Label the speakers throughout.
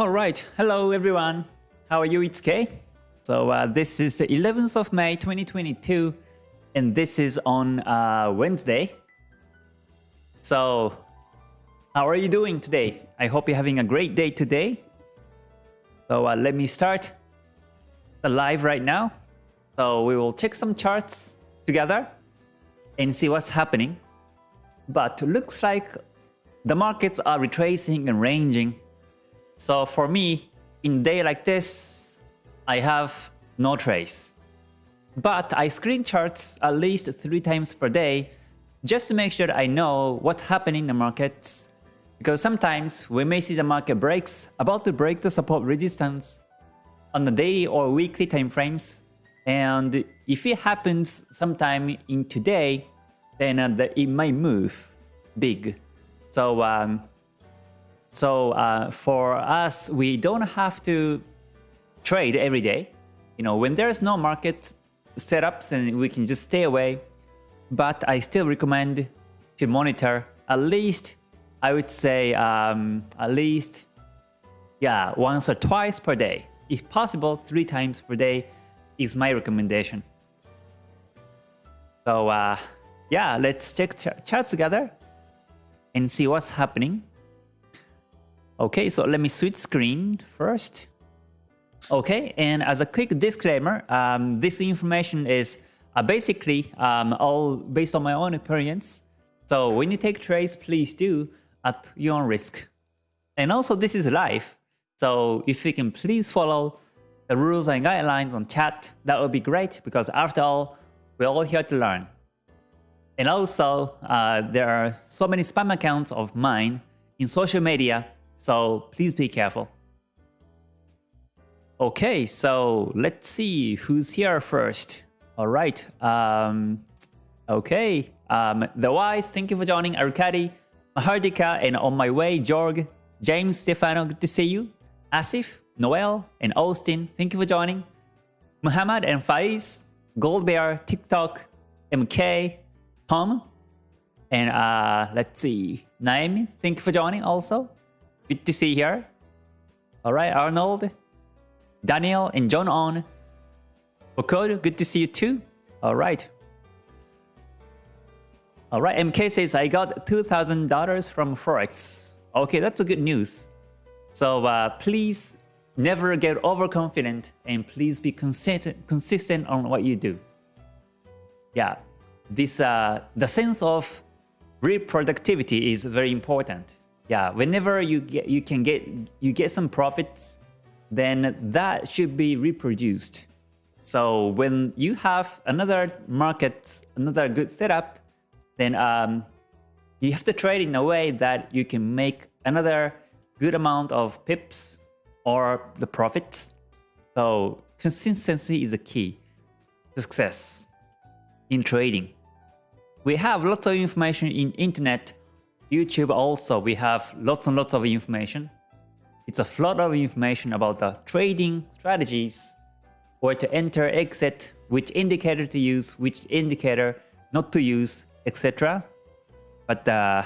Speaker 1: All right, hello everyone. How are you? It's Kay. So uh, this is the 11th of May 2022 and this is on uh, Wednesday. So how are you doing today? I hope you're having a great day today. So uh, let me start the live right now. So we will check some charts together and see what's happening. But looks like the markets are retracing and ranging. So for me, in day like this, I have no trace. But I screen charts at least three times per day just to make sure I know what's happening in the markets. Because sometimes we may see the market breaks about to break the support resistance on the daily or weekly time frames. And if it happens sometime in today, then uh, it might move big. So, um, so uh, for us, we don't have to trade every day. You know, when there's no market setups, and we can just stay away. But I still recommend to monitor at least, I would say, um, at least, yeah, once or twice per day. If possible, three times per day is my recommendation. So uh, yeah, let's check ch charts together and see what's happening. Okay, so let me switch screen first. Okay, and as a quick disclaimer, um, this information is uh, basically um, all based on my own experience. So when you take trades, please do at your own risk. And also this is live, so if you can please follow the rules and guidelines on chat, that would be great because after all, we're all here to learn. And also, uh, there are so many spam accounts of mine in social media, so please be careful. Okay, so let's see who's here first. All right. Um, okay. Um, the Wise, thank you for joining. Arkady, Mahardika, and on my way, Jorg, James, Stefano, good to see you. Asif, Noel, and Austin, thank you for joining. Muhammad and Faiz, Goldbear, TikTok, MK, Tom, and uh, let's see, Naomi, thank you for joining also. Good to see you here. All right, Arnold, Daniel and John on. Okodo, good to see you too. All right. All right, MK says, I got $2,000 from Forex. Okay, that's a good news. So uh, please never get overconfident and please be consistent, consistent on what you do. Yeah, this uh, the sense of reproductivity is very important. Yeah, whenever you get you can get you get some profits then that should be reproduced. So when you have another market, another good setup, then um, you have to trade in a way that you can make another good amount of pips or the profits. So consistency is a key success in trading. We have lots of information in internet, YouTube also, we have lots and lots of information. It's a flood of information about the trading strategies, where to enter, exit, which indicator to use, which indicator not to use, etc. But uh,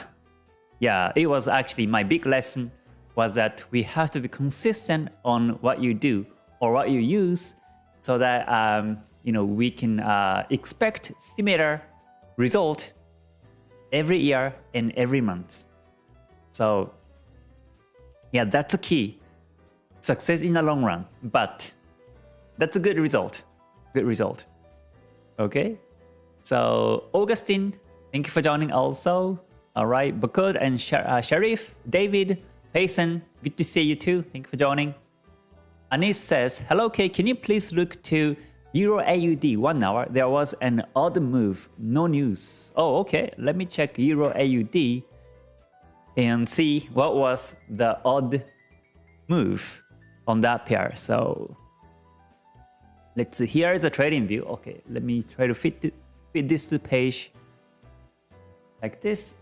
Speaker 1: yeah, it was actually my big lesson was that we have to be consistent on what you do or what you use so that um, you know we can uh, expect similar result every year and every month. So yeah, that's a key. Success in the long run, but that's a good result. Good result. Okay. So Augustine, thank you for joining also. All right, Bakud and uh, Sharif, David, Payson, good to see you too. Thank you for joining. Anis says, Hello Kay, can you please look to Euro AUD one hour? There was an odd move, no news. Oh, okay. Let me check Euro AUD and see what was the odd move on that pair. So let's see, here is a trading view. Okay, let me try to fit, fit this to the page like this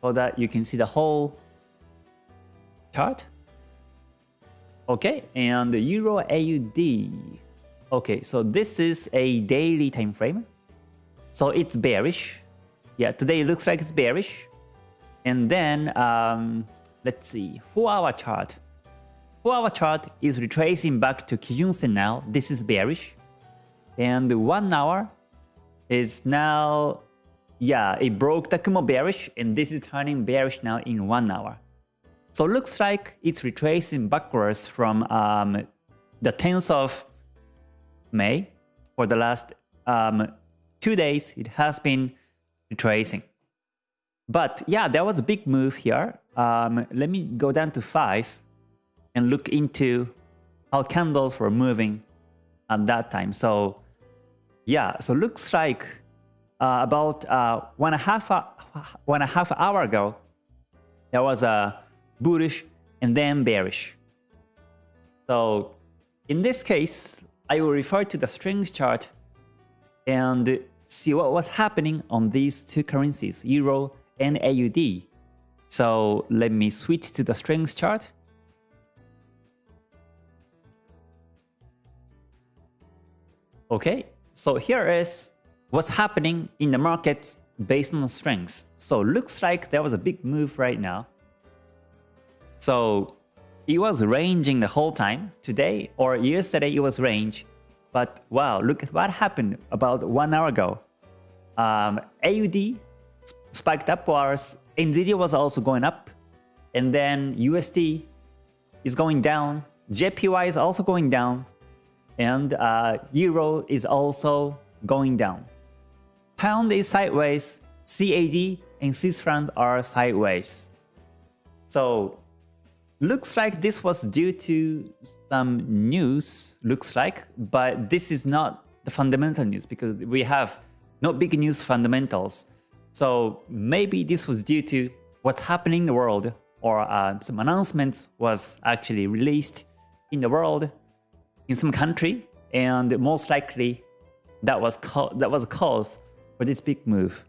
Speaker 1: so that you can see the whole chart. Okay, and the Euro AUD. Okay, so this is a daily time frame. So it's bearish. Yeah, today it looks like it's bearish. And then, um, let's see, 4 hour chart. 4 4-hour chart is retracing back to Kijun Sen now. This is bearish. And 1 hour is now, yeah, it broke the Kumo bearish and this is turning bearish now in 1 hour. So looks like it's retracing backwards from um, the 10th of May for the last um, two days. It has been retracing. But yeah, there was a big move here. Um, let me go down to 5 and look into how candles were moving at that time. So yeah, so looks like uh, about uh, one and a half uh, one and a half hour ago, there was a bullish and then bearish. So in this case, I will refer to the strength chart and see what was happening on these two currencies, Euro and AUD. So let me switch to the strength chart. Okay, so here is what's happening in the market based on the strengths. So looks like there was a big move right now. So it was ranging the whole time. Today or yesterday it was range. But wow, look at what happened about one hour ago. Um, AUD spiked upwards, NZD was also going up, and then USD is going down, JPY is also going down, and uh, Euro is also going down. Pound is sideways, CAD and Swiss franc are sideways. So looks like this was due to some news, looks like, but this is not the fundamental news because we have no big news fundamentals. So maybe this was due to what's happening in the world or uh, some announcements was actually released in the world in some country and most likely that was that was a cause for this big move.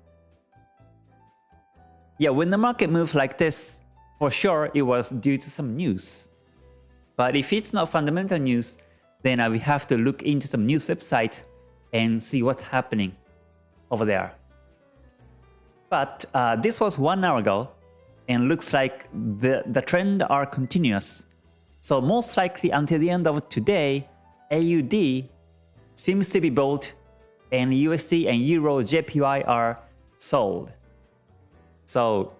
Speaker 1: Yeah, when the market moves like this, for sure it was due to some news. But if it's not fundamental news, then we have to look into some news website and see what's happening over there. But uh, this was one hour ago and looks like the, the trend are continuous. So most likely until the end of today, AUD seems to be bought and USD and Euro JPY are sold. So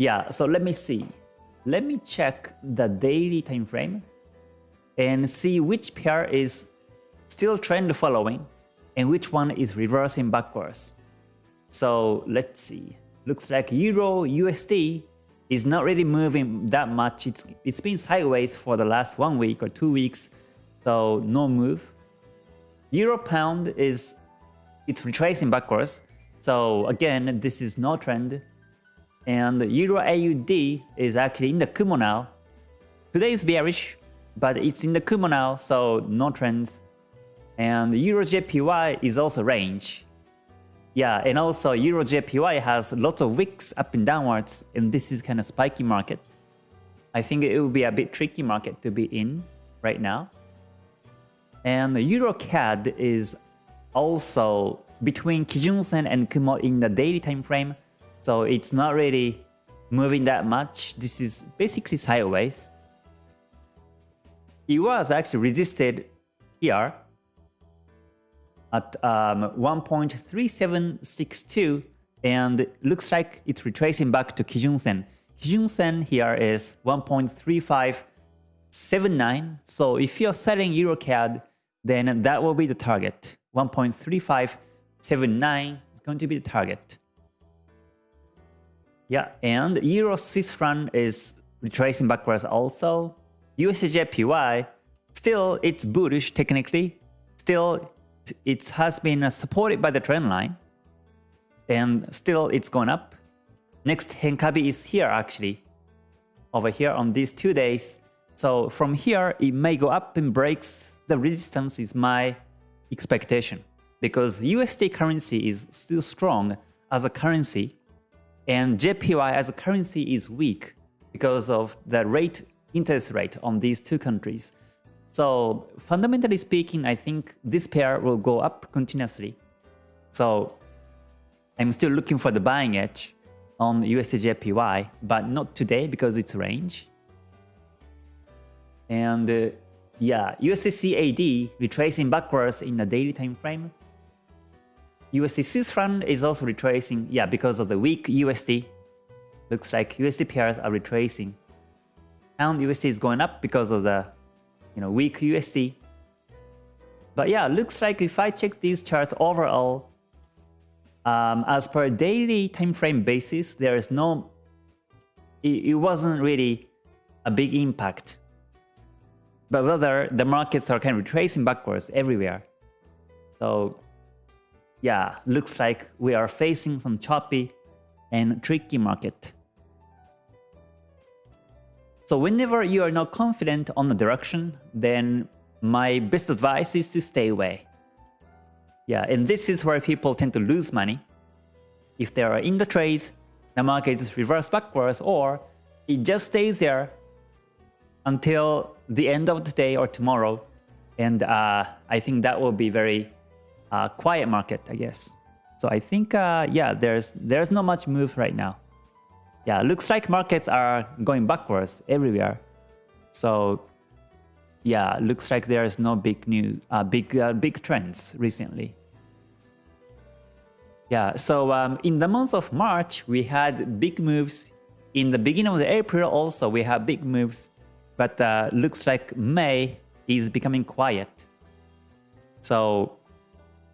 Speaker 1: yeah, so let me see. Let me check the daily time frame and see which pair is still trend following and which one is reversing backwards. So let's see. Looks like Euro USD is not really moving that much. It's it's been sideways for the last one week or two weeks, so no move. Euro pound is it's retracing backwards. So again, this is no trend. And Euro AUD is actually in the Kumo now. Today is bearish, but it's in the Kumo now, so no trends. And Euro JPY is also range. Yeah, and also Euro JPY has lots of wicks up and downwards, and this is kind of spiky market. I think it will be a bit tricky market to be in right now. And Euro CAD is also between Kijun Sen and Kumo in the daily time frame, so it's not really moving that much. This is basically sideways. It was actually resisted here at um, 1.3762 and looks like it's retracing back to Kijun Sen. Kijun Sen here is 1.3579. So if you're selling EuroCAD, then that will be the target. 1.3579 is going to be the target. Yeah, and Euro Swiss franc is retracing backwards also. USDJPY, still it's bullish technically. Still it has been supported by the trend line and still it's gone up. Next Henkabi is here actually, over here on these two days. So from here it may go up and breaks the resistance is my expectation because USD currency is still strong as a currency and JPY as a currency is weak because of the rate interest rate on these two countries. So fundamentally speaking, I think this pair will go up continuously. So I'm still looking for the buying edge on USDJPY, but not today because it's range. And uh, yeah, USDCAD retracing backwards in the daily time frame. USD Swiss franc is also retracing, yeah, because of the weak USD. Looks like USD pairs are retracing. Pound USD is going up because of the you know weak USD. But yeah, looks like if I check these charts overall, um, as per daily time frame basis, there is no, it, it wasn't really a big impact. But rather, the markets are kind of retracing backwards everywhere. So yeah, looks like we are facing some choppy and tricky market. So whenever you are not confident on the direction, then my best advice is to stay away. Yeah, and this is where people tend to lose money. If they are in the trades, the market just reverse backwards or it just stays there until the end of the day or tomorrow. And uh, I think that will be very uh, quiet market, I guess. So I think, uh, yeah, there's there's not much move right now. Yeah, looks like markets are going backwards everywhere. So yeah, looks like there's no big new, uh, big uh, big trends recently. Yeah, so um, in the month of March, we had big moves. In the beginning of the April also, we had big moves. But uh, looks like May is becoming quiet. So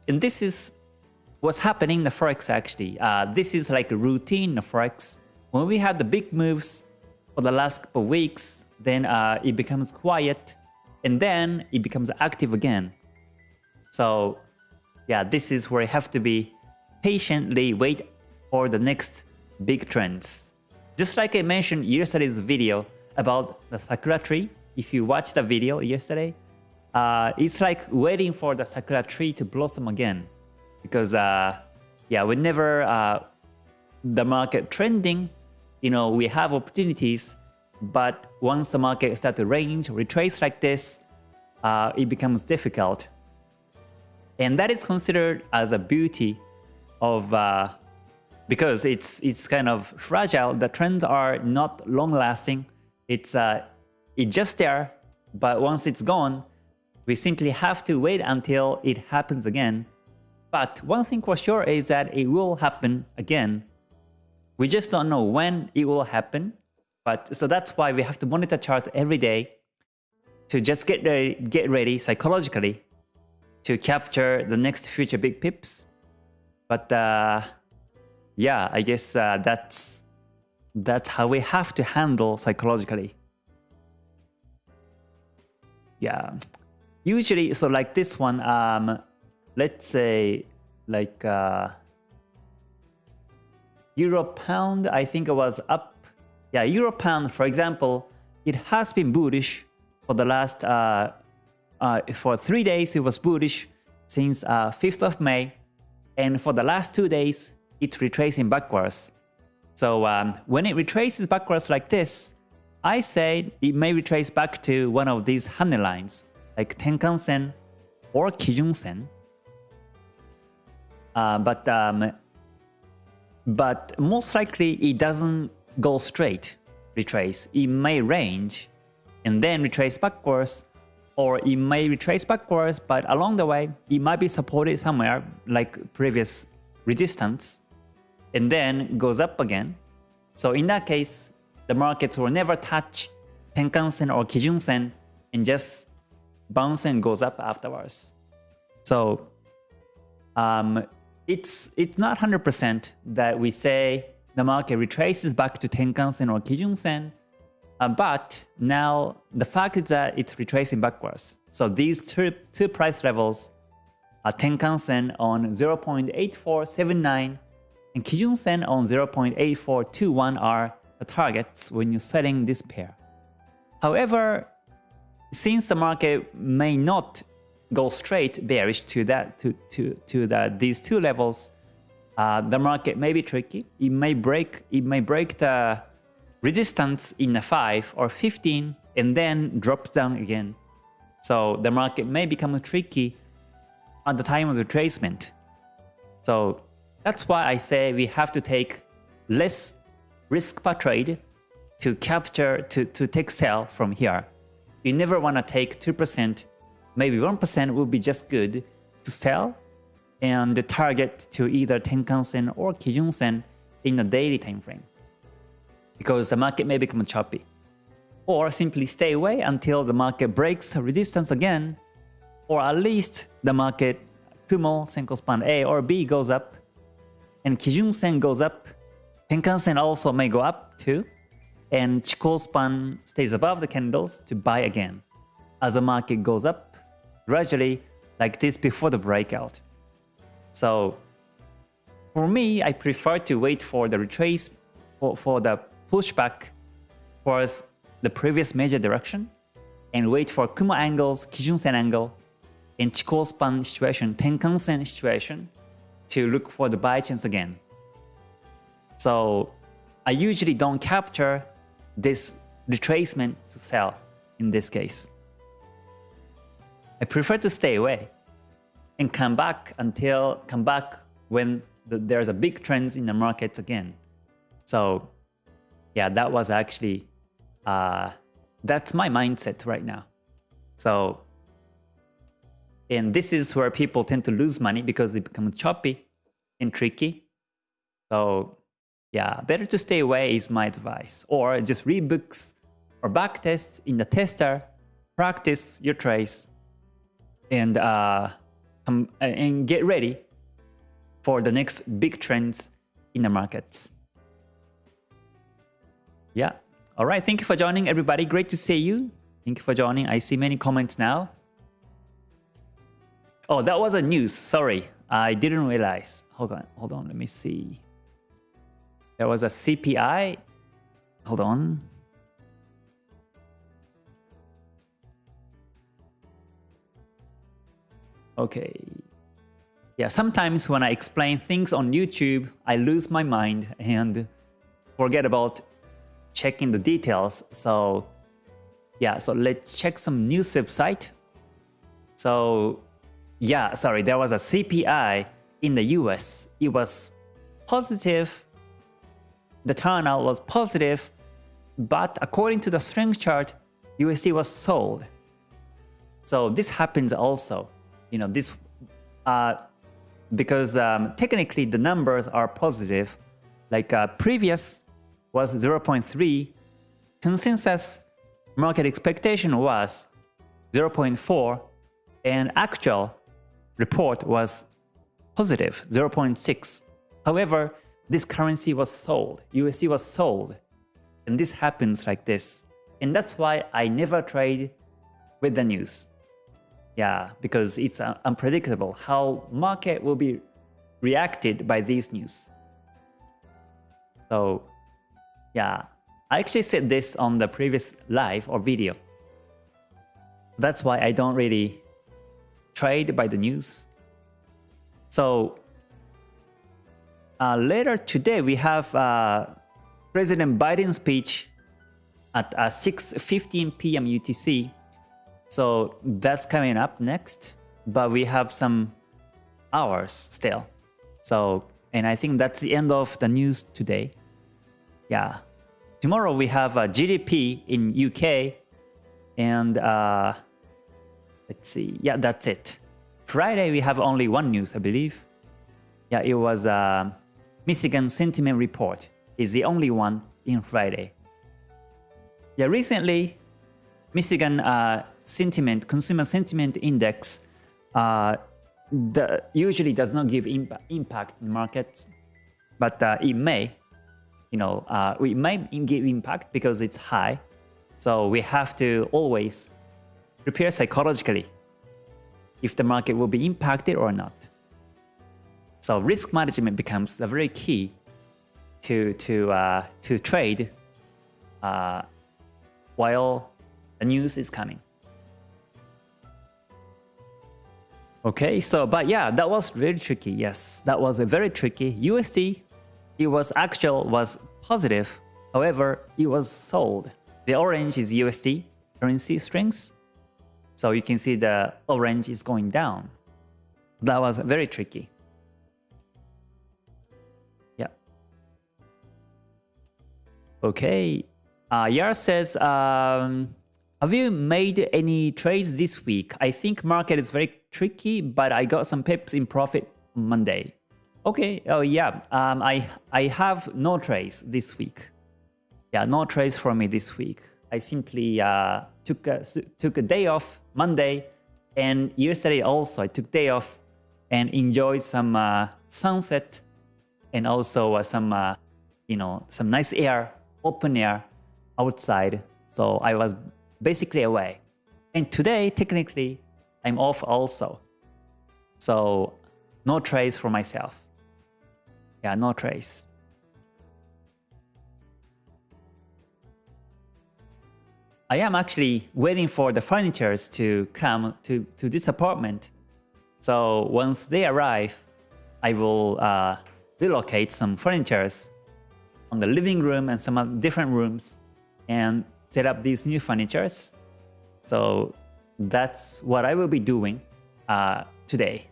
Speaker 1: and this is what's happening in the Forex actually. Uh, this is like a routine in the Forex. When we have the big moves for the last couple of weeks, then uh, it becomes quiet and then it becomes active again. So yeah, this is where you have to be patiently wait for the next big trends. Just like I mentioned yesterday's video about the Sakura tree, if you watched the video yesterday, uh, it's like waiting for the sakura tree to blossom again. Because, uh, yeah, whenever uh, the market trending, you know, we have opportunities, but once the market start to range, retrace like this, uh, it becomes difficult. And that is considered as a beauty of, uh, because it's it's kind of fragile. The trends are not long lasting. It's uh, it's just there, but once it's gone, we simply have to wait until it happens again. But one thing for sure is that it will happen again. We just don't know when it will happen. But so that's why we have to monitor chart every day to just get ready, get ready psychologically to capture the next future big pips. But uh, yeah, I guess uh, that's that's how we have to handle psychologically. Yeah, usually, so like this one, um, let's say like uh, euro pound, I think it was up. Yeah, euro pound, for example, it has been bullish for the last, uh, uh, for three days, it was bullish since uh, 5th of May. And for the last two days, it's retracing backwards. So um, when it retraces backwards like this, I say it may retrace back to one of these honey lines like Tenkan-sen or Kijun-sen. Uh, but um, but most likely it doesn't go straight retrace. It may range and then retrace backwards or it may retrace backwards but along the way it might be supported somewhere like previous resistance and then goes up again. So in that case, the markets will never touch Tenkan-sen or Kijun-sen and just bounce and goes up afterwards. So um, it's it's not 100% that we say the market retraces back to Tenkan-sen or Kijun-sen, uh, but now the fact is that it's retracing backwards. So these two, two price levels are Tenkan-sen on 0.8479 and Kijun-sen on 0.8421 are the targets when you're selling this pair. However, since the market may not go straight bearish to that to to to the these two levels, uh, the market may be tricky. It may break it may break the resistance in a 5 or 15 and then drops down again. So the market may become tricky at the time of retracement. So that's why I say we have to take less risk per trade to capture to, to take sell from here you never want to take 2%, maybe 1% will be just good to sell and the target to either Tenkan-sen or Kijun-sen in a daily time frame because the market may become choppy. Or simply stay away until the market breaks resistance again or at least the market Kumo, Senko span A or B goes up and Kijun-sen goes up, Tenkan-sen also may go up too and Chikou span stays above the candles to buy again as the market goes up gradually like this before the breakout. So for me, I prefer to wait for the retrace for, for the pushback towards the previous major direction and wait for Kumo angles, Kijun-sen angle, and Chikou span situation, Tenkan-sen situation to look for the buy chance again. So I usually don't capture this retracement to sell in this case. I prefer to stay away and come back until come back when the, there's a big trends in the market again. So yeah, that was actually uh, that's my mindset right now. So and this is where people tend to lose money because they become choppy and tricky. So yeah, better to stay away is my advice. Or just read books or back tests in the tester, practice your trace, and uh, come and get ready for the next big trends in the markets. Yeah. All right. Thank you for joining, everybody. Great to see you. Thank you for joining. I see many comments now. Oh, that was a news. Sorry. I didn't realize. Hold on. Hold on. Let me see. There was a CPI. Hold on. Okay. Yeah, sometimes when I explain things on YouTube, I lose my mind and forget about checking the details. So yeah, so let's check some news website. So yeah, sorry, there was a CPI in the US. It was positive. The turnout was positive, but according to the strength chart, USD was sold. So this happens also you know, this, uh, because um, technically the numbers are positive, like uh, previous was 0.3, consensus market expectation was 0.4, and actual report was positive 0.6. However, this currency was sold, USD was sold, and this happens like this. And that's why I never trade with the news. Yeah, because it's uh, unpredictable how market will be reacted by these news. So yeah, I actually said this on the previous live or video. That's why I don't really trade by the news. So uh, later today we have uh, President Biden's speech at uh, 6.15 p.m. UTC. So that's coming up next, but we have some hours still. So, and I think that's the end of the news today. Yeah. Tomorrow we have a GDP in UK and uh, let's see. Yeah, that's it. Friday we have only one news, I believe. Yeah, it was uh, Michigan Sentiment Report is the only one in Friday. Yeah, recently Michigan uh, sentiment, consumer sentiment index, uh, the, usually does not give imp impact in markets, but uh, it may, you know, uh, we may give impact because it's high. So we have to always prepare psychologically if the market will be impacted or not. So risk management becomes a very key to to uh, to trade uh, while the news is coming. Okay, so but yeah, that was very tricky. Yes, that was a very tricky. USD, it was actual was positive. However, it was sold. The orange is USD currency strengths. So you can see the orange is going down. That was very tricky. Okay. Uh, Yar says, um, Have you made any trades this week? I think market is very tricky, but I got some pips in profit Monday. Okay, oh yeah, um, I, I have no trades this week. Yeah, no trades for me this week. I simply uh, took, a, took a day off Monday and yesterday also I took day off and enjoyed some uh, sunset and also uh, some, uh, you know, some nice air, open air outside. So I was basically away. And today, technically, I'm off also. So no trace for myself. Yeah, no trace. I am actually waiting for the furnitures to come to, to this apartment. So once they arrive, I will uh, relocate some furnitures on the living room and some different rooms and set up these new furnitures. So that's what I will be doing uh, today.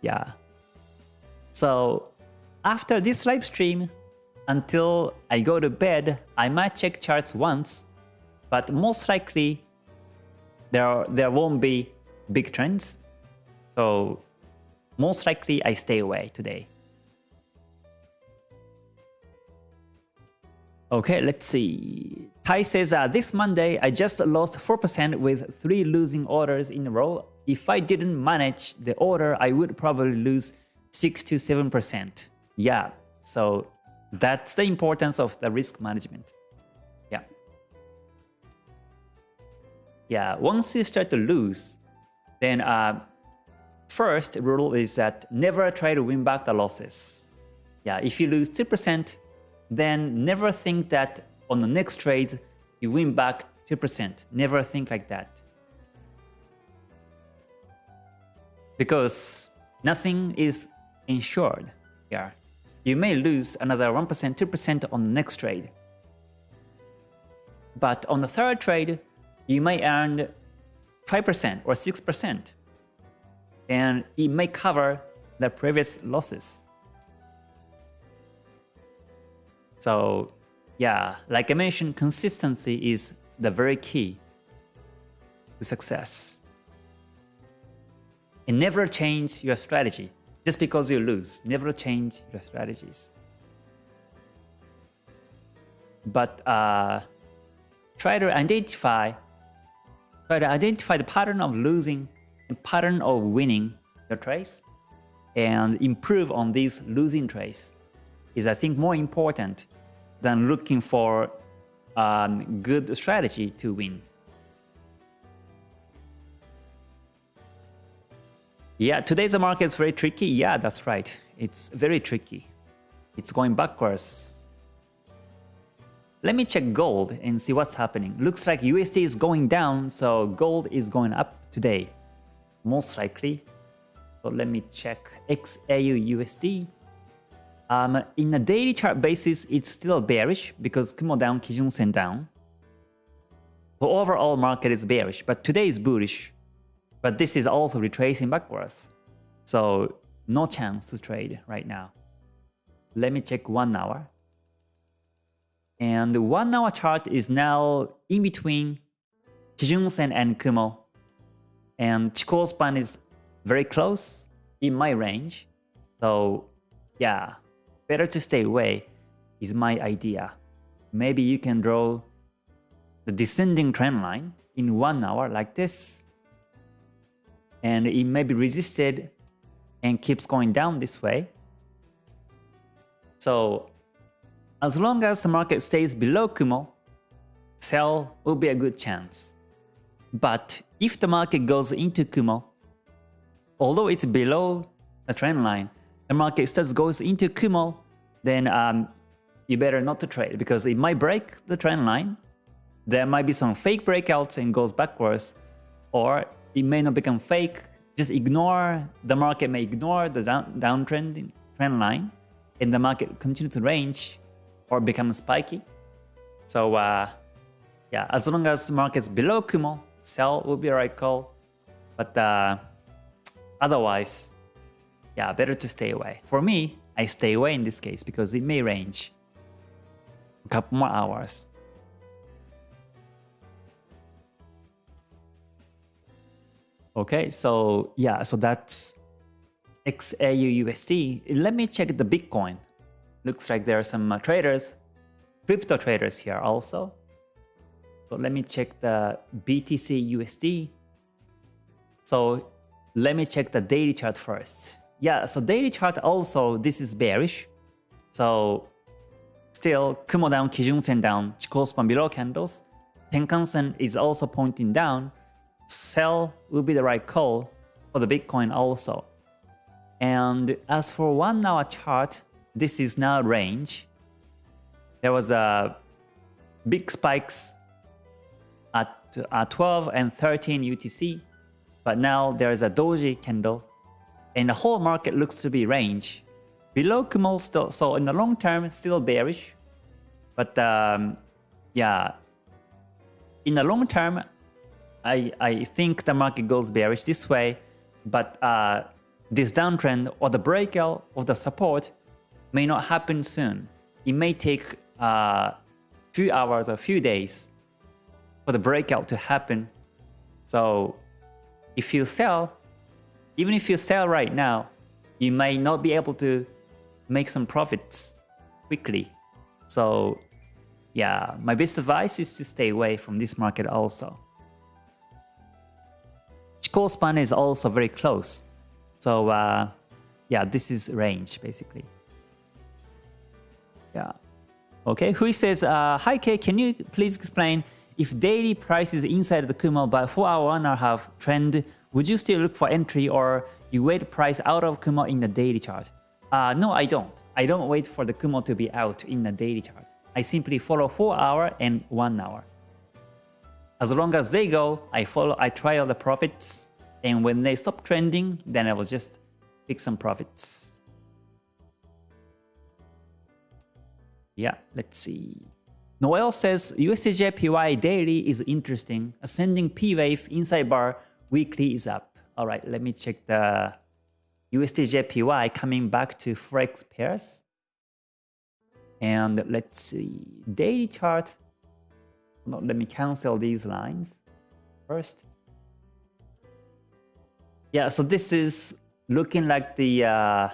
Speaker 1: Yeah. So after this live stream, until I go to bed, I might check charts once, but most likely there, there won't be big trends. So most likely I stay away today. Okay, let's see. Tai says, uh, this Monday I just lost 4% with 3 losing orders in a row. If I didn't manage the order, I would probably lose 6 to 7%. Yeah, so that's the importance of the risk management. Yeah. Yeah, once you start to lose, then uh, first rule is that never try to win back the losses. Yeah, if you lose 2%, then never think that on the next trade you win back 2%. Never think like that. Because nothing is insured here you may lose another 1%, 2% on the next trade. But on the third trade, you may earn 5% or 6%, and it may cover the previous losses. So yeah, like I mentioned, consistency is the very key to success. And never change your strategy. Just because you lose, never change your strategies. But uh, try to identify, try to identify the pattern of losing and pattern of winning your trades, and improve on these losing trades is I think more important than looking for um, good strategy to win. Yeah, today's market is very tricky. Yeah, that's right. It's very tricky. It's going backwards. Let me check gold and see what's happening. Looks like USD is going down, so gold is going up today. Most likely. So let me check XAU USD. Um, in a daily chart basis, it's still bearish because Kumo down, Kijun Sen down. The overall market is bearish, but today is bullish. But this is also retracing backwards. So no chance to trade right now. Let me check one hour. And one hour chart is now in between Kijun Sen and Kumo. And Chikou span is very close in my range. So yeah, better to stay away is my idea. Maybe you can draw the descending trend line in one hour like this and it may be resisted and keeps going down this way. So as long as the market stays below Kumo, sell will be a good chance. But if the market goes into Kumo, although it's below the trend line, the market still goes into Kumo, then um, you better not to trade because it might break the trend line. There might be some fake breakouts and goes backwards, or it may not become fake. Just ignore, the market may ignore the down, downtrend trend line and the market continue to range or become spiky. So uh, yeah, as long as the market's below Kumo, sell will be a right call. But uh, otherwise, yeah, better to stay away. For me, I stay away in this case because it may range a couple more hours. Okay, so yeah, so that's XAU USD. Let me check the Bitcoin. Looks like there are some uh, traders, crypto traders here also. So let me check the BTC USD. So let me check the daily chart first. Yeah, so daily chart also, this is bearish. So still, Kumo down, Kijun Sen down, Chikou span below candles. Tenkan Sen is also pointing down. Sell will be the right call for the Bitcoin also. And as for one hour chart, this is now range. There was a big spikes at, at 12 and 13 UTC, but now there is a doji candle and the whole market looks to be range. Below Kumo still, so in the long term, still bearish. But um, yeah, in the long term, I, I think the market goes bearish this way, but uh, this downtrend or the breakout of the support may not happen soon. It may take a uh, few hours or few days for the breakout to happen. So if you sell, even if you sell right now, you may not be able to make some profits quickly. So yeah, my best advice is to stay away from this market also. Chikou span is also very close. So uh, yeah, this is range basically. Yeah. Okay, Hui says, uh, Hi K, can you please explain if daily price is inside the Kumo by 4 hour and a half trend, would you still look for entry or you wait price out of Kumo in the daily chart? Uh, no, I don't. I don't wait for the Kumo to be out in the daily chart. I simply follow 4 hour and 1 hour. As long as they go, I follow, I trial the profits, and when they stop trending, then I will just pick some profits. Yeah, let's see. Noel says USDJPY daily is interesting. Ascending P wave inside bar weekly is up. All right, let me check the USDJPY coming back to Forex pairs. And let's see, daily chart. No, let me cancel these lines first. Yeah, so this is looking like the, uh,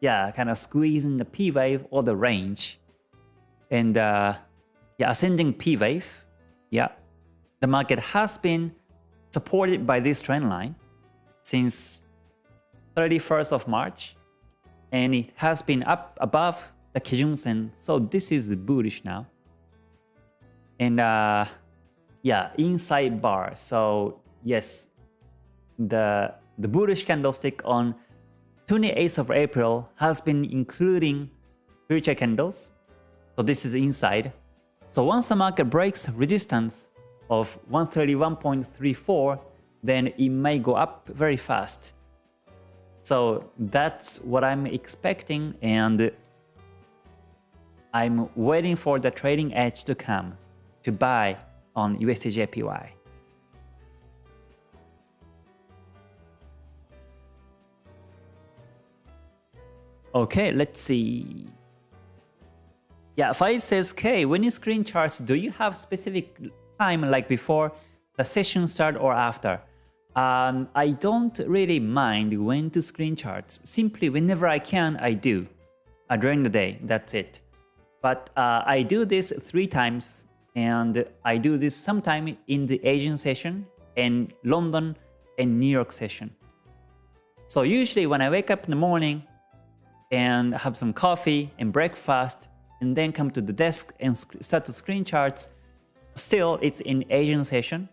Speaker 1: yeah, kind of squeezing the P wave or the range. And uh, yeah, ascending P wave. Yeah, the market has been supported by this trend line since 31st of March and it has been up above the Kijun Sen. So this is bullish now. And uh, yeah inside bar. So yes the the bullish candlestick on 28th of April has been including future candles. So this is inside. So once the market breaks resistance of 131.34 then it may go up very fast so that's what I'm expecting and I'm waiting for the trading edge to come to buy on USDJPY. Okay, let's see. Yeah, Faiz says, K, when you screen charts, do you have specific time like before the session start or after? Um, I don't really mind when to screen charts. Simply whenever I can, I do. Uh, during the day, that's it. But uh, I do this three times and I do this sometime in the Asian session and London and New York session. So usually when I wake up in the morning and have some coffee and breakfast and then come to the desk and start to screen charts, still it's in Asian session.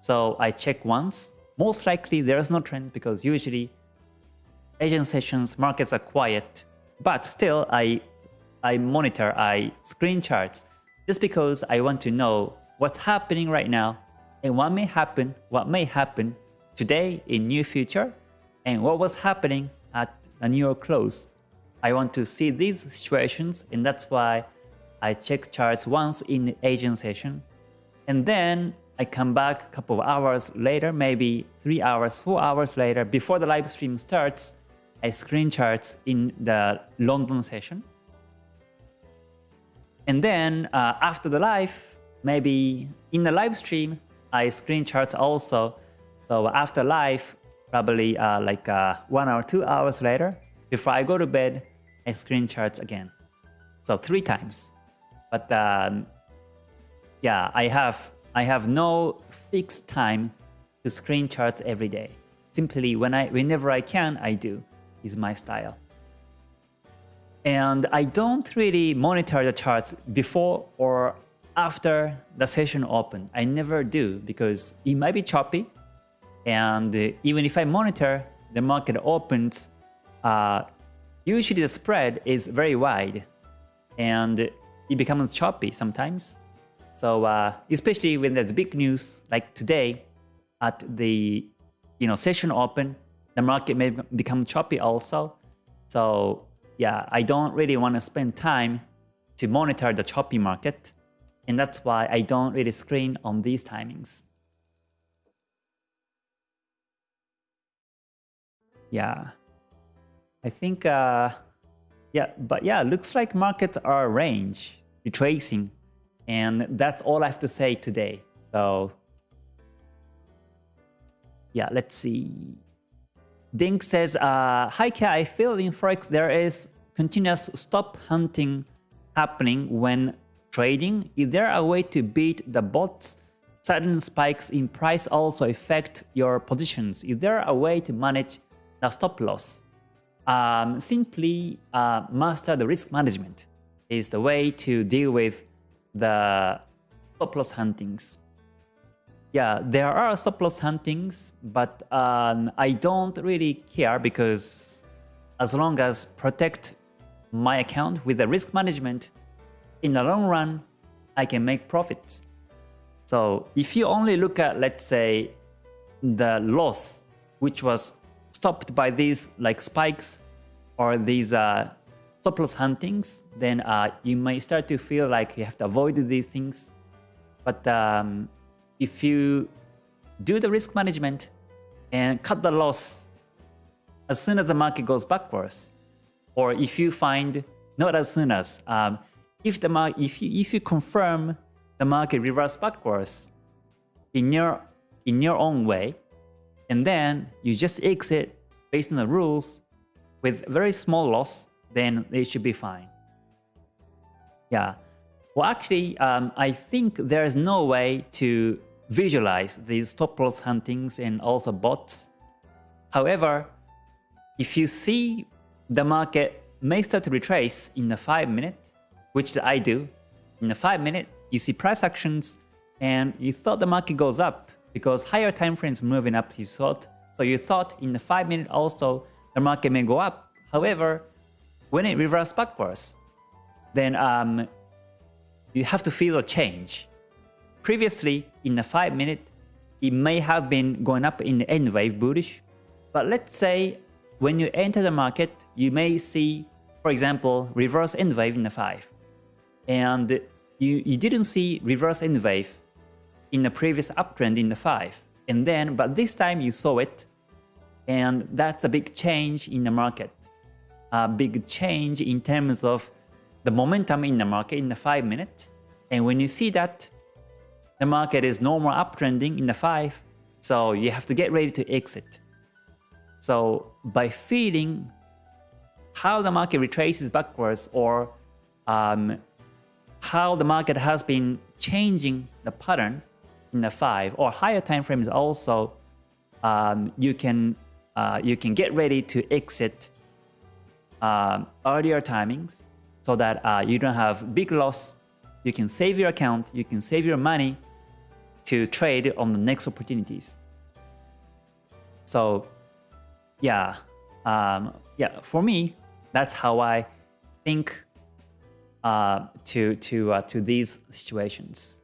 Speaker 1: So I check once most likely there is no trend because usually Asian sessions markets are quiet, but still I I monitor, I screen charts just because I want to know what's happening right now and what may happen, what may happen today in near future and what was happening at a New York close. I want to see these situations and that's why I check charts once in Asian session and then I come back a couple of hours later, maybe 3 hours, 4 hours later, before the live stream starts, I screen charts in the London session. And then uh, after the live, maybe in the live stream, I screen chart also So after live, probably uh, like uh, one or two hours later, before I go to bed, I screen charts again. So three times. But um, yeah, I have I have no fixed time to screen charts every day. Simply when I whenever I can, I do is my style. And I don't really monitor the charts before or after the session open. I never do because it might be choppy. And even if I monitor, the market opens, uh, usually the spread is very wide and it becomes choppy sometimes. So uh, especially when there's big news like today at the you know session open, the market may become choppy also. So yeah, I don't really want to spend time to monitor the choppy market. And that's why I don't really screen on these timings. Yeah, I think, uh, yeah, but yeah, looks like markets are range, retracing. And that's all I have to say today. So yeah, let's see. Dink says, uh, Hi Kia, I feel in Forex there is continuous stop hunting happening when trading. Is there a way to beat the bots? Sudden spikes in price also affect your positions. Is there a way to manage the stop loss? Um, simply uh, master the risk management is the way to deal with the stop loss huntings. Yeah, there are stop loss huntings, but um, I don't really care because as long as protect my account with the risk management, in the long run, I can make profits. So if you only look at, let's say, the loss, which was stopped by these like spikes or these uh, stop loss huntings, then uh, you may start to feel like you have to avoid these things. But um, if you do the risk management and cut the loss as soon as the market goes backwards, or if you find not as soon as um, if the market if you if you confirm the market reverse backwards in your in your own way, and then you just exit based on the rules with very small loss then it should be fine. Yeah. Well, actually, um, I think there is no way to visualize these stop loss huntings and also bots. However, if you see the market may start to retrace in the 5 minute, which I do, in the 5 minute, you see price actions and you thought the market goes up because higher time frames moving up you thought. So you thought in the 5 minute also the market may go up. However, when it reverses backwards, then um, you have to feel a change. Previously, in the 5 minute, it may have been going up in the N wave bullish, but let's say when you enter the market, you may see, for example, reverse N wave in the 5. And you, you didn't see reverse N wave in the previous uptrend in the 5. And then, but this time you saw it, and that's a big change in the market a big change in terms of the momentum in the market in the 5 minute. And when you see that, the market is no more uptrending in the 5, so you have to get ready to exit. So by feeling how the market retraces backwards or um, how the market has been changing the pattern in the 5 or higher time frames also, um, you can uh, you can get ready to exit uh, earlier timings so that uh, you don't have big loss. You can save your account, you can save your money to trade on the next opportunities. So yeah, um, yeah, for me, that's how I think uh, to to uh, to these situations.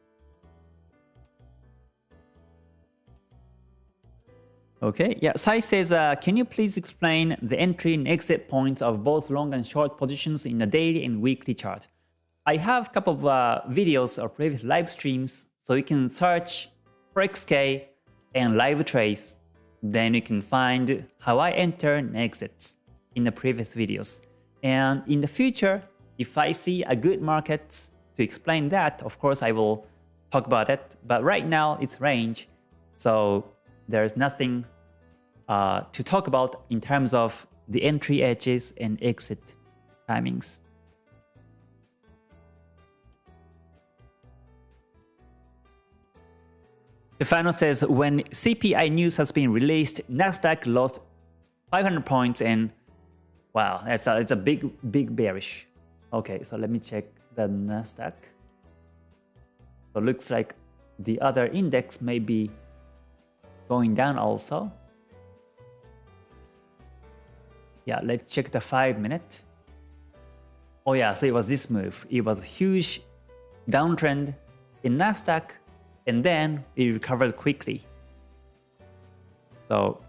Speaker 1: Okay, yeah, Sai says, uh, can you please explain the entry and exit points of both long and short positions in the daily and weekly chart? I have a couple of uh, videos or previous live streams, so you can search for XK and live trace. Then you can find how I enter and exits in the previous videos. And in the future, if I see a good market to explain that, of course I will talk about it. But right now it's range. So there's nothing uh, to talk about in terms of the entry edges and exit timings. Stefano says, when CPI news has been released, Nasdaq lost 500 points and wow, that's a, it's a big, big bearish. Okay, so let me check the Nasdaq. So looks like the other index may be going down also. Yeah, let's check the 5 minute. Oh yeah, so it was this move. It was a huge downtrend in Nasdaq and then it recovered quickly. So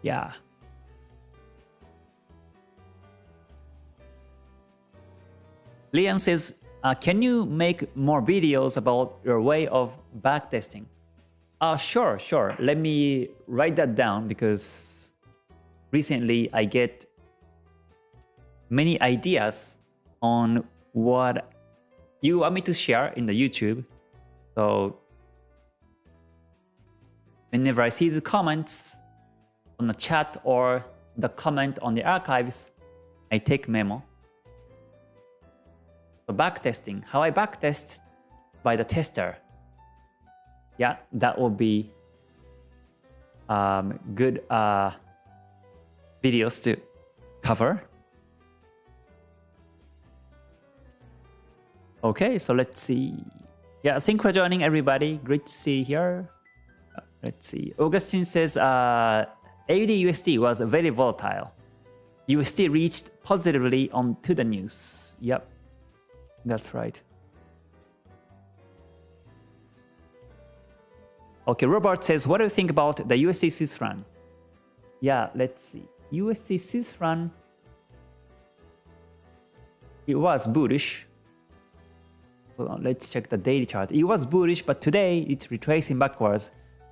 Speaker 1: yeah. Lian says, uh, can you make more videos about your way of backtesting? Uh, sure, sure. Let me write that down because recently I get many ideas on what you want me to share in the YouTube. So whenever I see the comments on the chat or the comment on the archives, I take memo. So backtesting, how I backtest by the tester. Yeah, that will be um, good uh, videos to cover. Okay, so let's see. Yeah, thank for joining everybody. Great to see you here. Let's see. Augustine says uh, AUD USD was very volatile. USD reached positively on to the news. Yep, that's right. Okay, Robert says, what do you think about the USD Swiss? Yeah, let's see. USD Swiss it was bullish. Hold on, let's check the daily chart. It was bullish, but today it's retracing backwards.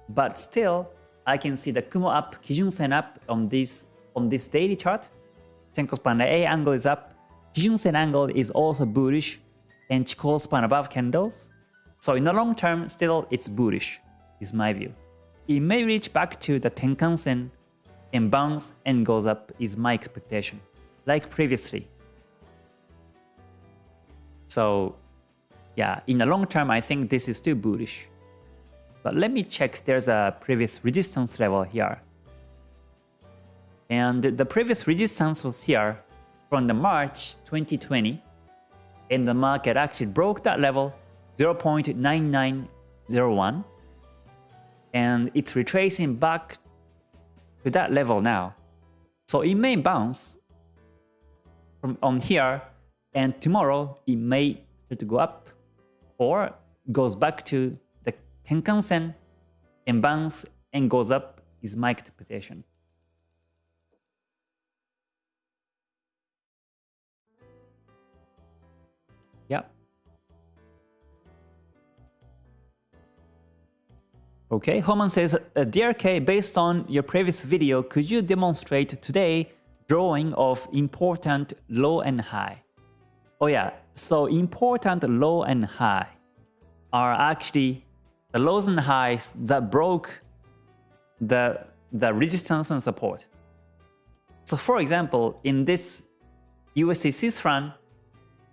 Speaker 1: But still, I can see the Kumo up, Kijun Sen up on this on this daily chart. Senko span A angle is up. Kijun Sen angle is also bullish, and Chikou span above candles. So in the long term, still it's bullish, is my view. It may reach back to the Tenkan Sen and bounce and goes up is my expectation, like previously. So yeah, in the long term, I think this is still bullish. But let me check there's a previous resistance level here. And the previous resistance was here from the March 2020. And the market actually broke that level 0.9901. And it's retracing back to that level now. So it may bounce from on here and tomorrow it may start to go up or goes back to the Tenkan-sen and bounce and goes up is my interpretation. Okay, Homan says, uh, DRK, based on your previous video, could you demonstrate today drawing of important low and high? Oh yeah, so important low and high are actually the lows and highs that broke the, the resistance and support. So for example, in this USD franc,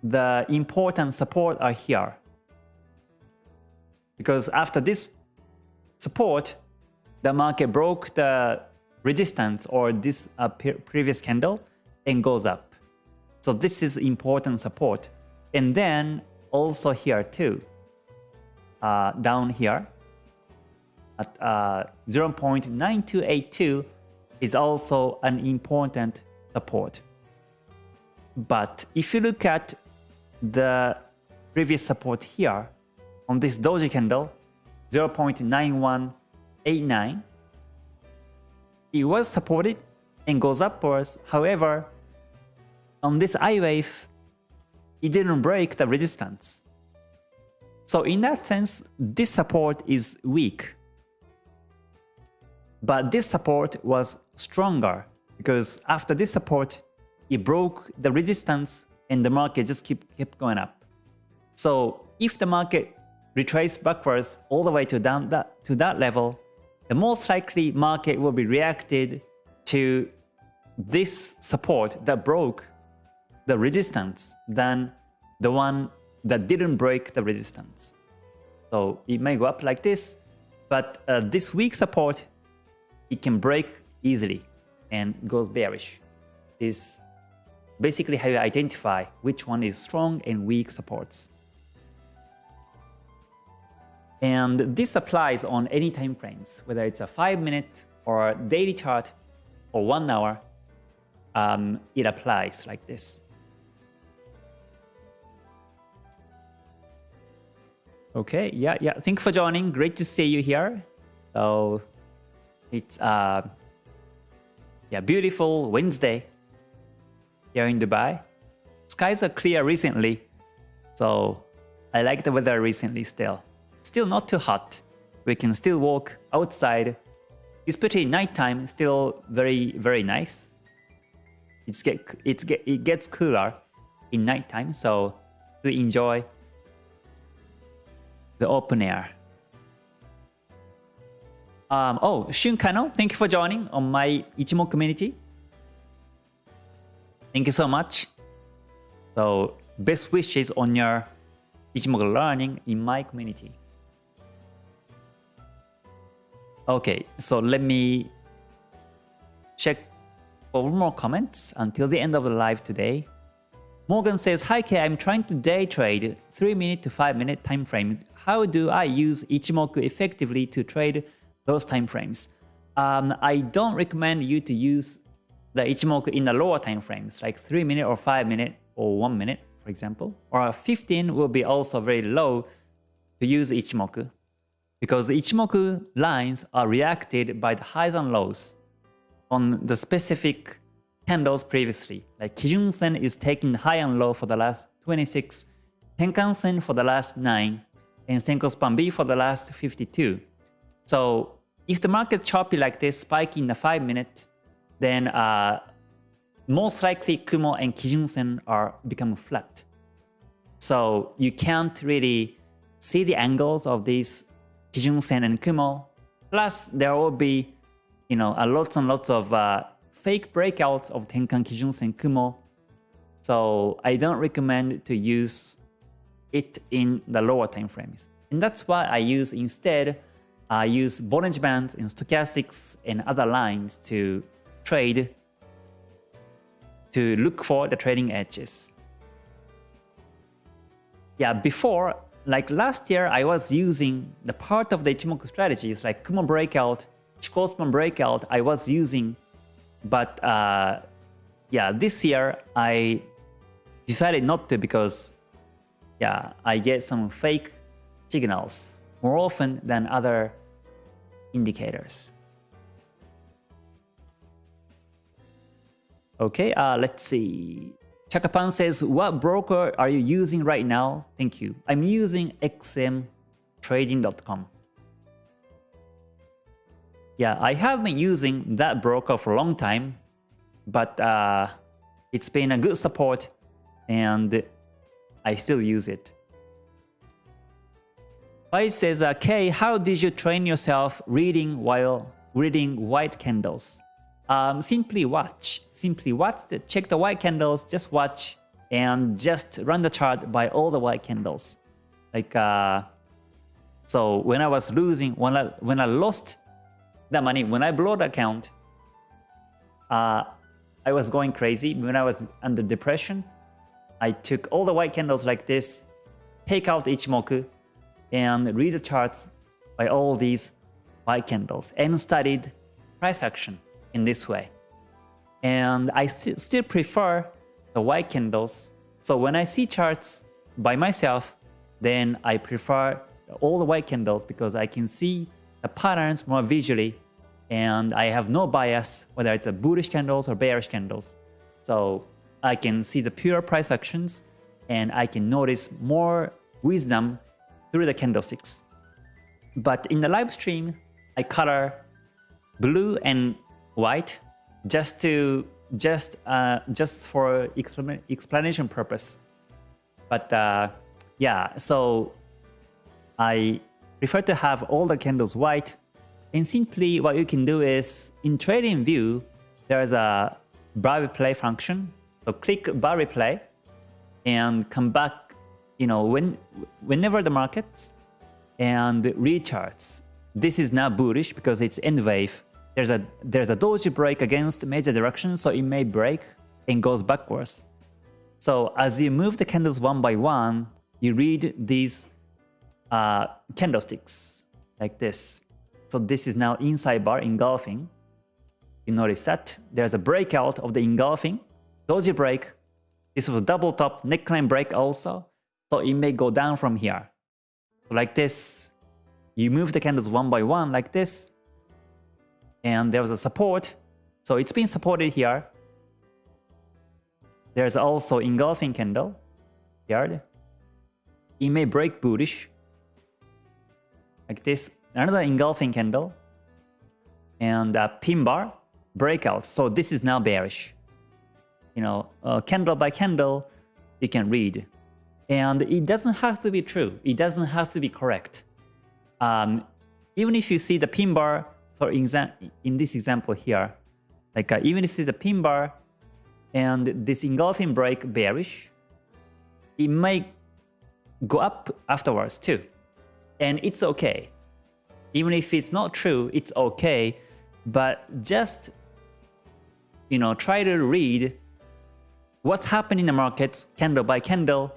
Speaker 1: the important support are here. Because after this support, the market broke the resistance or this uh, previous candle and goes up. So this is important support. And then also here too uh, down here at uh, 0.9282 is also an important support. But if you look at the previous support here on this doji candle 0.9189 it was supported and goes upwards however on this I wave it didn't break the resistance so in that sense, this support is weak. But this support was stronger because after this support, it broke the resistance and the market just keep, kept going up. So if the market retraced backwards all the way to down that to that level, the most likely market will be reacted to this support that broke the resistance than the one that didn't break the resistance. So it may go up like this, but uh, this weak support, it can break easily and goes bearish. Is basically how you identify which one is strong and weak supports. And this applies on any time frames, whether it's a 5 minute or daily chart or 1 hour, um, it applies like this. Okay, yeah, yeah. Thank you for joining. Great to see you here. So it's uh yeah, beautiful Wednesday here in Dubai. Skies are clear recently, so I like the weather recently still. Still not too hot. We can still walk outside. Especially nighttime, still very very nice. It's get it's get it gets cooler in nighttime, so to enjoy the open air. Um, oh, Shun Kano, thank you for joining on my Ichimoku community. Thank you so much. So, best wishes on your Ichimoku learning in my community. Okay, so let me check for more comments until the end of the live today. Morgan says, Hi K, I'm trying to day trade 3 minute to 5 minute time frame. How do I use Ichimoku effectively to trade those time frames? Um, I don't recommend you to use the Ichimoku in the lower time frames, like 3 minute or 5 minute or 1 minute, for example. Or 15 will be also very low to use Ichimoku because Ichimoku lines are reacted by the highs and lows on the specific candles previously. Like Kijun Sen is taking high and low for the last 26, Tenkan Sen for the last 9, and Senko Span B for the last 52. So if the market choppy like this, spike in the 5 minute, then uh, most likely Kumo and Kijun Sen are become flat. So you can't really see the angles of these Kijun Sen and Kumo. Plus there will be you know, a lots and lots of uh, fake breakouts of Tenkan Kijun Sen Kumo. So I don't recommend to use it in the lower time frames. And that's why I use instead, I use Bollinger Bands and Stochastics and other lines to trade, to look for the trading edges. Yeah, before, like last year, I was using the part of the Ichimoku strategies like Kumo breakout, Chikou Span breakout, I was using but uh, yeah, this year I decided not to because yeah, I get some fake signals more often than other indicators. Okay, uh, let's see. Chakapan says, what broker are you using right now? Thank you. I'm using xmtrading.com. Yeah, I have been using that broker for a long time, but uh, it's been a good support and I still use it. It says, okay, how did you train yourself reading while reading white candles? Um, simply watch. Simply watch. The, check the white candles, just watch, and just run the chart by all the white candles. Like, uh, so when I was losing, when I, when I lost the money. When I blew the account, uh, I was going crazy. When I was under depression, I took all the white candles like this, take out Ichimoku, and read the charts by all these white candles and studied price action in this way. And I st still prefer the white candles. So when I see charts by myself, then I prefer all the white candles because I can see the patterns more visually and I have no bias whether it's a bullish candles or bearish candles. So I can see the pure price actions and I can notice more wisdom through the candlesticks. But in the live stream, I color blue and white just to just uh, just for explanation purpose. But uh, yeah, so I prefer to have all the candles white And simply what you can do is in trading view, there's a bar replay function. So click bar replay and come back, you know, when whenever the markets and recharts. This is now bullish because it's N wave. There's a there's a doji break against major direction, so it may break and goes backwards. So as you move the candles one by one, you read these uh, candlesticks like this. So this is now inside bar engulfing. You notice that there's a breakout of the engulfing, doji break. This was a double top neckline break also. So it may go down from here. Like this. You move the candles one by one like this. And there was a support. So it's been supported here. There's also engulfing candle here. It may break bullish. Like this. Another engulfing candle. And a pin bar breakout. So this is now bearish. You know, uh, candle by candle, you can read. And it doesn't have to be true. It doesn't have to be correct. Um, even if you see the pin bar, for example, in this example here, like uh, even you see the pin bar and this engulfing break bearish, it may go up afterwards too. And it's okay. Even if it's not true, it's okay. But just you know, try to read what's happening in the markets candle by candle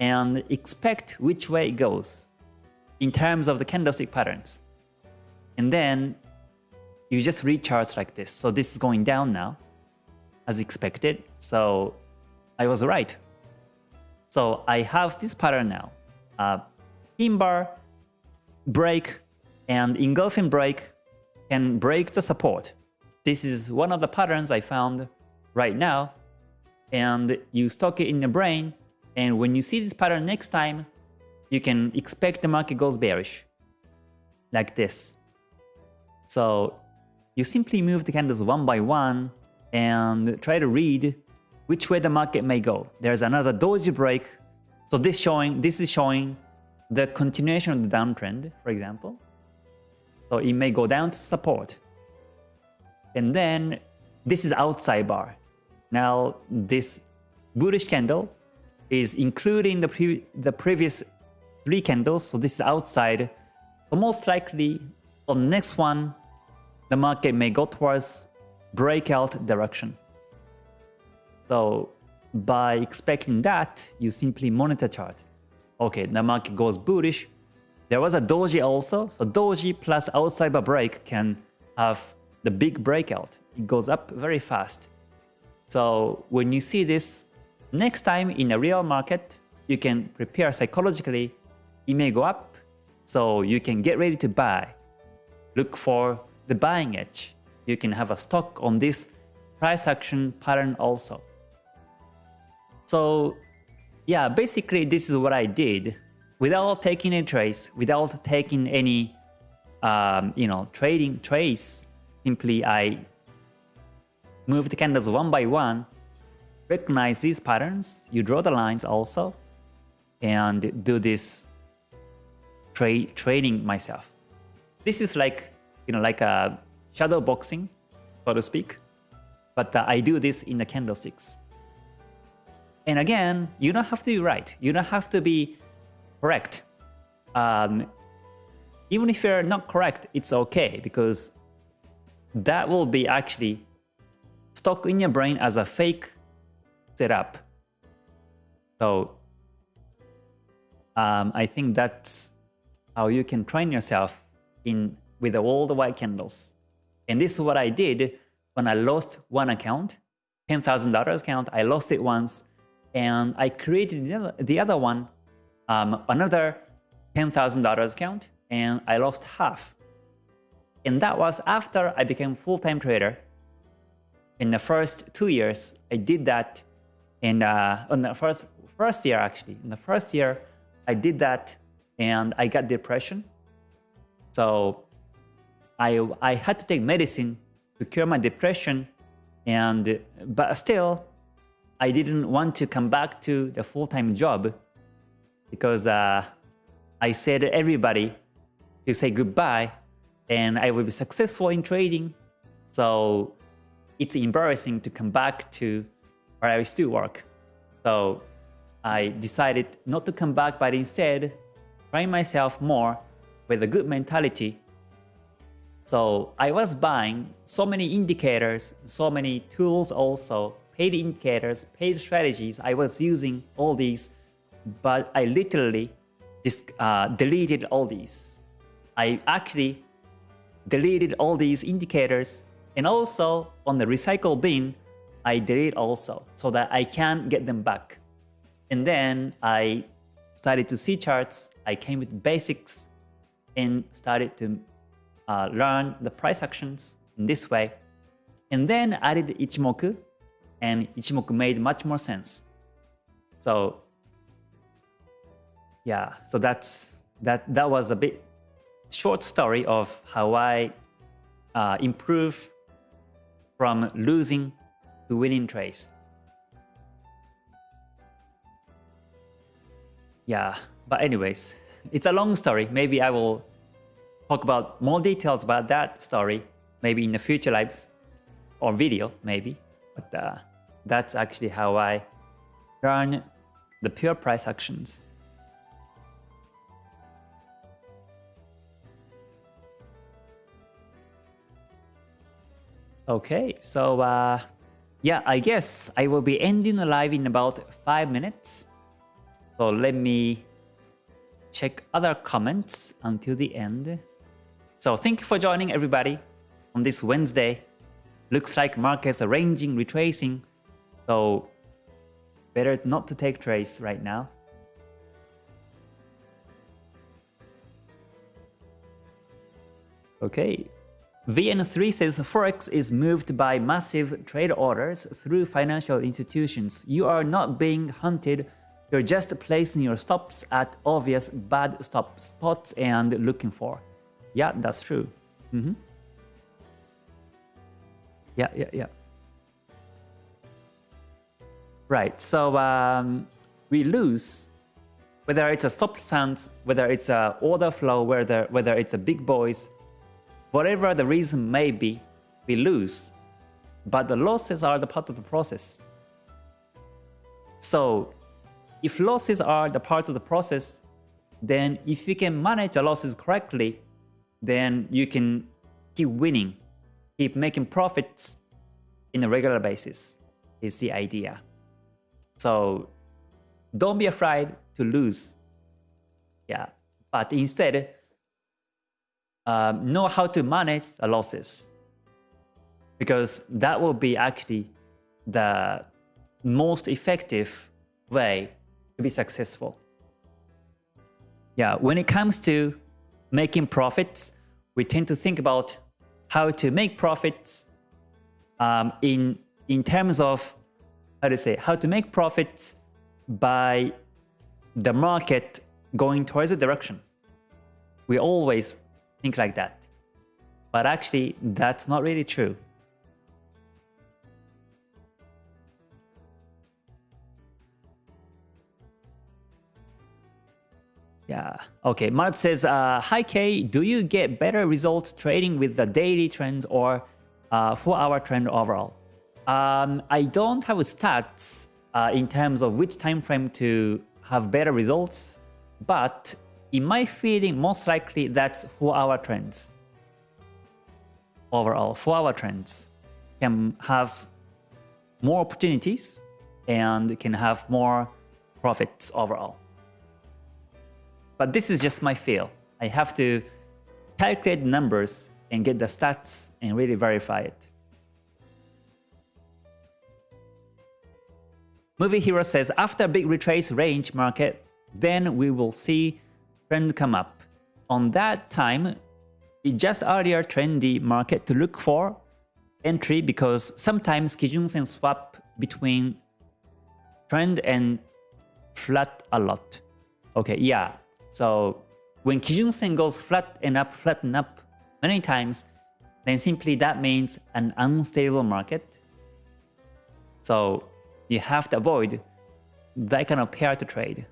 Speaker 1: and expect which way it goes in terms of the candlestick patterns. And then you just read charts like this. So this is going down now as expected. So I was right. So I have this pattern now. Uh, pin bar, break, and engulfing break can break the support. This is one of the patterns I found right now. And you stock it in your brain. And when you see this pattern next time, you can expect the market goes bearish. Like this. So you simply move the candles one by one and try to read which way the market may go. There's another doji break. So this showing this is showing the continuation of the downtrend, for example. So it may go down to support. And then this is outside bar. Now this bullish candle is including the, pre the previous three candles, so this is outside. So most likely on the next one, the market may go towards breakout direction. So by expecting that, you simply monitor chart. Okay, the market goes bullish. There was a doji also, so doji plus outside break can have the big breakout. It goes up very fast. So when you see this next time in a real market, you can prepare psychologically. It may go up, so you can get ready to buy. Look for the buying edge. You can have a stock on this price action pattern also. So yeah, basically this is what I did without taking a trace, without taking any um, you know trading trace Simply I move the candles one by one, recognize these patterns, you draw the lines also, and do this tra training myself. This is like, you know, like a shadow boxing, so to speak, but uh, I do this in the candlesticks. And again, you don't have to be right. You don't have to be correct. Um, even if you're not correct, it's okay because that will be actually stuck in your brain as a fake setup. So um, I think that's how you can train yourself in with all the white candles. And this is what I did when I lost one account, $10,000 account. I lost it once and I created the other, one, um, another $10,000 account and I lost half. And that was after I became full-time trader. In the first two years, I did that. In, uh, in the first, first year, actually, in the first year, I did that and I got depression. So I, I had to take medicine to cure my depression. And, but still, I didn't want to come back to the full-time job because uh, I said to everybody to say goodbye and I will be successful in trading. So it's embarrassing to come back to where I still work. So I decided not to come back, but instead try myself more with a good mentality. So I was buying so many indicators, so many tools also, paid indicators, paid strategies. I was using all these, but I literally just uh, deleted all these. I actually deleted all these indicators and also on the recycle bin, I delete also so that I can get them back. And then I started to see charts, I came with basics and started to uh, learn the price actions in this way. And then added Ichimoku and Ichimoku made much more sense. So yeah, so that's that that was a bit short story of how I uh, improve from losing to winning trades. Yeah, but anyways, it's a long story. Maybe I will talk about more details about that story, maybe in the future lives or video, maybe. But uh, that's actually how I learn the pure price actions. Okay, so uh, yeah, I guess I will be ending the live in about 5 minutes. So let me check other comments until the end. So thank you for joining everybody on this Wednesday. Looks like markets are ranging, retracing. So better not to take trades right now. Okay, VN3 says Forex is moved by massive trade orders through financial institutions. You are not being hunted, you're just placing your stops at obvious bad stop spots and looking for. Yeah, that's true. Mm -hmm. Yeah, yeah, yeah. Right, so um, we lose whether it's a stop stance, whether it's a order flow, whether whether it's a big boys, Whatever the reason may be, we lose, but the losses are the part of the process. So if losses are the part of the process, then if you can manage the losses correctly, then you can keep winning, keep making profits in a regular basis is the idea. So don't be afraid to lose. Yeah, but instead um, know how to manage the losses because that will be actually the most effective way to be successful. Yeah, when it comes to making profits, we tend to think about how to make profits um, in in terms of how to say how to make profits by the market going towards a direction. We always think like that. But actually, that's not really true. Yeah. Okay. Mart says, uh, "Hi Kay, do you get better results trading with the daily trends or uh, four-hour trend overall?" Um, I don't have stats uh, in terms of which time frame to have better results, but in my feeling, most likely that's 4-hour trends. Overall, 4-hour trends can have more opportunities and can have more profits overall. But this is just my feel. I have to calculate numbers and get the stats and really verify it. Movie Hero says, after big retrace range market, then we will see trend come up. On that time, we just earlier trendy market to look for entry because sometimes Kijun Sen swap between trend and flat a lot. Okay, yeah. So when Kijun Sen goes flat and up, flat and up many times, then simply that means an unstable market. So you have to avoid that kind of pair to trade.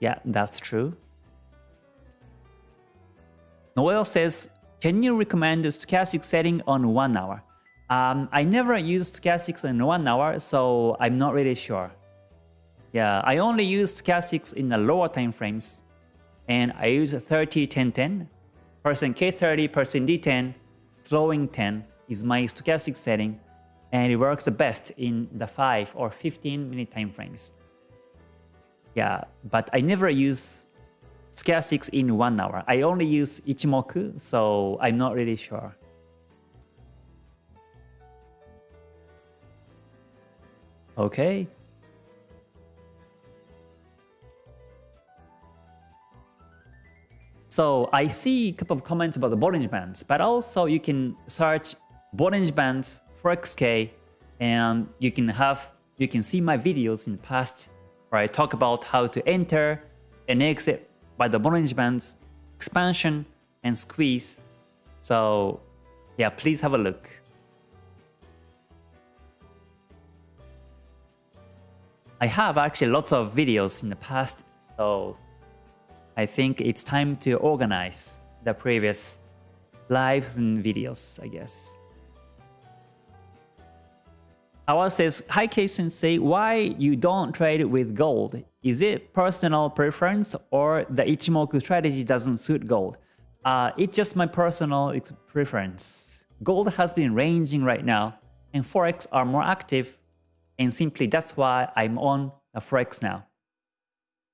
Speaker 1: Yeah, that's true. Noel says can you recommend the stochastic setting on 1 hour? Um, I never used stochastics in 1 hour, so I'm not really sure. Yeah, I only use stochastics in the lower time frames. And I use 30, 10, 10. Percent K30, percent D10, slowing 10 is my stochastic setting. And it works the best in the 5 or 15 minute time frames. Yeah, but I never use stochastics in 1 hour. I only use Ichimoku, so I'm not really sure. Okay. So I see a couple of comments about the Bollinger Bands, but also you can search Bollinger Bands for XK and you can have you can see my videos in the past where I talk about how to enter and exit by the Bollinger Bands, expansion and squeeze. So yeah, please have a look. I have actually lots of videos in the past, so I think it's time to organize the previous lives and videos, I guess. Awa says, Hi K Sensei, why you don't trade with gold? Is it personal preference or the Ichimoku strategy doesn't suit gold? Uh, it's just my personal preference. Gold has been ranging right now and Forex are more active and simply that's why I'm on a Forex now.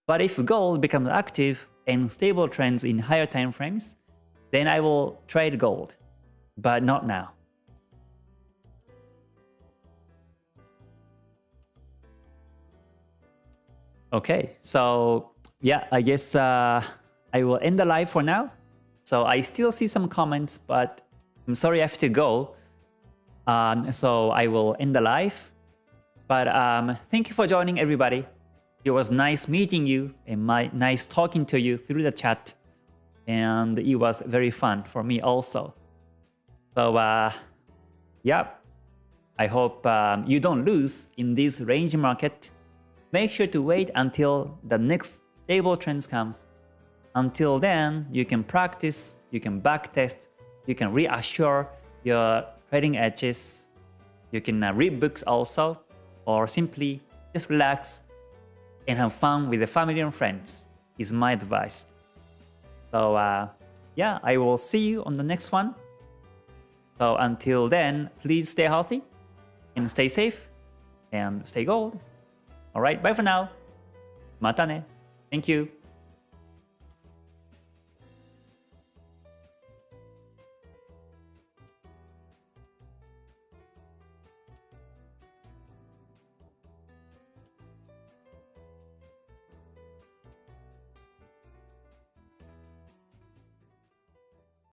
Speaker 1: But if gold becomes active and stable trends in higher time frames, then I will trade gold, but not now. Okay, so yeah, I guess uh, I will end the live for now. So I still see some comments, but I'm sorry I have to go. Um, so I will end the live. But um, thank you for joining everybody. It was nice meeting you and my, nice talking to you through the chat. And it was very fun for me also. So uh, yeah, I hope um, you don't lose in this range market. Make sure to wait until the next stable trends comes. Until then, you can practice, you can backtest, you can reassure your trading edges. You can uh, read books also or simply just relax and have fun with the family and friends is my advice. So uh, yeah, I will see you on the next one. So until then, please stay healthy and stay safe and stay gold. Alright, bye for now. Mata ne. Thank you.